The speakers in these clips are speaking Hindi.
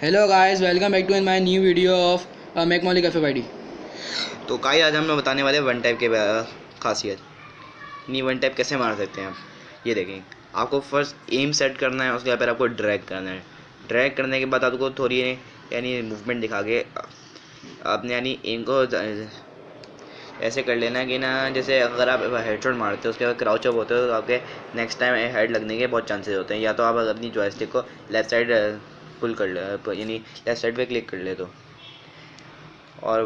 Hello guys welcome back to in my new video of make मॉली कैफ़े बाईडी तो काई आज हम लोग बताने वाले वन टाइप के खासियत। नहीं वन टाइप कैसे मार सकते हैं आप ये देखें। आपको फ़र्स्ट एम सेट करना है, उसके बाद आपको ड्रैग करना है। ड्रैग करने के बाद आपको थोड़ी, यानी मूवमेंट दिखा के आपने यानी एम को ऐसे कर लेना कि ना, जैसे अगर आप हेडशॉट मारते हो, उसके बाद क्राउच अप होते हो तो आपके नेक्स्ट टाइम हेड लगने के बहुत चांसेस होते हैं। या तो आप अपनी जॉयस्टिक को लेफ़्ट साइड पुल कर ले यानी लेफ़्ट साइड पे क्लिक कर ले तो। और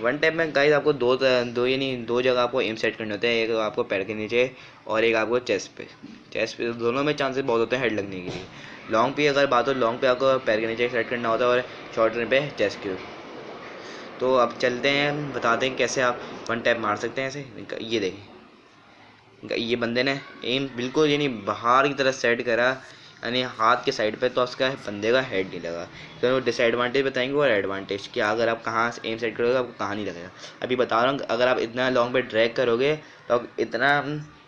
वन टाइप में गाइस आपको दो दो, यानी दो जगह आपको एम सेट करने होते हैं, एक आपको पैर के नीचे और एक आपको चेस्ट पे। चेस्ट पे, दोनों में चांसेस बहुत होते हैं हेड लगने के लिए। लॉन्ग पे अगर बात हो लॉन्ग पे आपको पैर के नीचे सेट करना होता है और शॉर्ट रन पे चेस्ट के तो अब चलते हैं, बताते हैं कैसे आप वन टैप मार सकते हैं ऐसे। ये देखें। ये बंदे ने एम बिल्कुल, यानी बाहर की तरह सेट करा। यानी हाथ के साइड पे तो उसका बंदे का हेड नहीं लगा। तो वो डिसएडवांटेज बताएँगे और एडवांटेज कि। अगर आप कहाँ एम सेट करोगे, आपको कहाँ नहीं लगेगा। अभी बता रहा हूँ, अगर आप इतना लॉन्ग पे ड्रैग करोगे तो इतना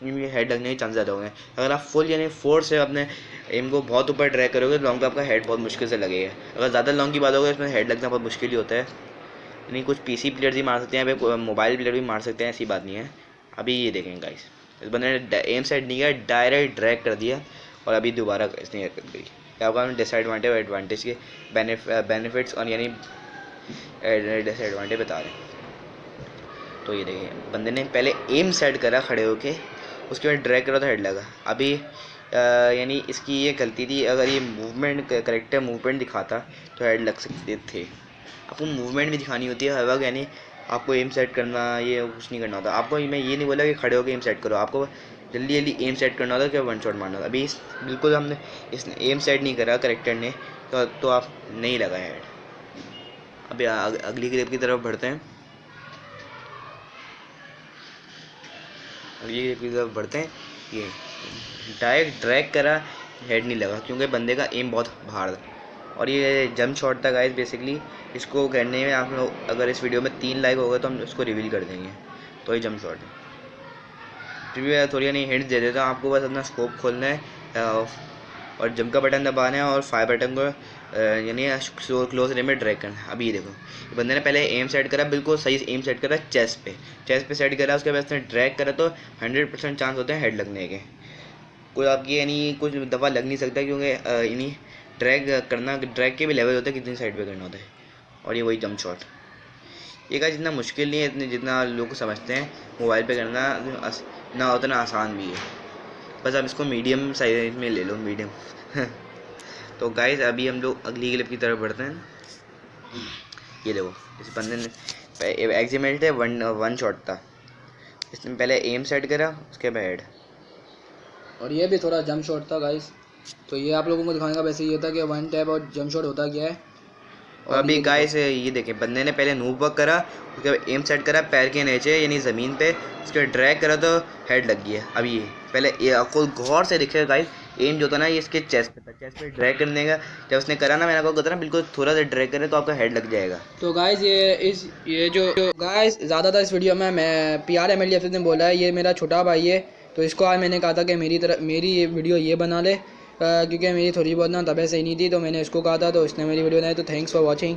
हेड लगने के चांस ज़्यादा होंगे अगर आप फुल यानी फोर्स से अपने एम को बहुत ऊपर ड्रैग करोगे तो लॉन्ग पे आपका हेड बहुत मुश्किल से लगेगा। अगर ज़्यादा लॉन्ग की बात होगी इसमें हेड लगना बहुत मुश्किल ही होता है। यानी कुछ पीसी प्लेयर्स भी मार सकते हैं मोबाइल प्लेयर भी मार सकते हैं, ऐसी बात नहीं है। अभी ये देखेंगे इस बंदे ने एम सेट नहीं किया डायरेक्ट ड्रैग कर दिया। और अभी दोबारा इसने हरकत करी हम डिसएडवांटेज और एडवांटेज के बेनिफिट्स और यानी डिसएडवांटेज बता रहे तो ये देखिए, बंदे ने पहले एम सेट करा खड़े होके, उसके बाद ड्रैग करा तो हेड लगा। अभी यानी इसकी ये गलती थी, अगर ये मूवमेंट करेक्ट मूवमेंट दिखाता तो हेड लग सकते थे। आपको मूवमेंट भी दिखानी होती है, हर वक्त यानी आपको एम सेट करना, ये कुछ नहीं करना होता। आपको, मैं ये नहीं बोला कि खड़े होकर एम सेट करो। आपको जल्दी जल्दी एम सेट करना होता कि वन शॉट मारना होता अभी इस बिल्कुल हमने इसने एम सेट नहीं करा करेक्टर ने तो तो आप नहीं लगा हेड अभी अग, अगली क्लिप की तरफ़ बढ़ते हैं। अगली क्लिप की तरफ़ बढ़ते हैं। ये डायरेक्ट ड्रैग करा हेड नहीं लगा क्योंकि बंदे का एम बहुत बाहर था। और ये जंप शॉट था गाइस बेसिकली इसको करने में आप लोग अगर इस वीडियो में तीन लाइक होगा तो हम उसको रिवील कर देंगे। तो ये जंप शॉट है। फिर भी थोड़ी नहीं हिंट दे देता हूँ आपको बस अपना स्कोप खोलना है और जम का बटन दबाना है और फायर बटन को यानी क्लोज रेंज में ड्रैग करना है। अभी ये देखो बंदे ने पहले एम सेट करा, बिल्कुल सही एम सेट करा चेस्ट पे। चेस्ट पे सेट करा, उसके बाद उसने ड्रैग करा तो हंड्रेड परसेंट चांस होते हैं हेड लगने के। कोई आपकी, यानी कुछ दफ़ा लग नहीं सकता क्योंकि यानी ड्रैग करना ड्रैग के भी लेवल होते हैं, कितनी साइड पे करना होता है। और ये वही जम शॉट ये का जितना मुश्किल नहीं है, इतने जितना लोग समझते हैं मोबाइल पे करना ना, उतना आसान भी है। बस आप इसको मीडियम साइज़ में ले लो मीडियम तो गाइस अभी हम लोग अगली क्लिप की तरफ़ बढ़ते हैं। ये देखो, इस बंदे ने एग्जीमेंट है वन वन शॉट था। इसने पहले एम सेट करा, उसके बाद हेड और ये भी थोड़ा जंप शॉट था गाइस तो ये आप लोगों को दिखाने का वैसे ये था कि वन टैप और जंप शॉट होता क्या है। और अभी गाइस ये देखें, बंदे ने पहले नूब वर्क करा, उसके बाद एम सेट करा, पैर के नीचे, यानी ज़मीन पे, उसके बाद ड्रैग करा तो हेड लग गया अभी ये, पहले ये आपको गौर से दिखे गाइस एम जो था ना, ये इसके चेस्ट पे था। चेस्ट पे ड्रैग करने का, जब उसने करा ना, मैंने आपको कहता ना, बिल्कुल थोड़ा सा ड्रैग करे तो आपका हेड लग जाएगा। तो गाइस ये इस, ये जो गाइस ज़्यादातर इस वीडियो में मैं पी आर एम एल ने बोला है, ये मेरा छोटा भाई है तो इसको आज मैंने कहा था कि मेरी तरह, मेरी ये वीडियो ये बना ले। क्योंकि मेरी थोड़ी बहुत ना तबीयत सही नहीं थी तो मैंने इसको कहा था तो इसने मेरी वीडियो बनाई तो थैंक्स फॉर वॉचिंग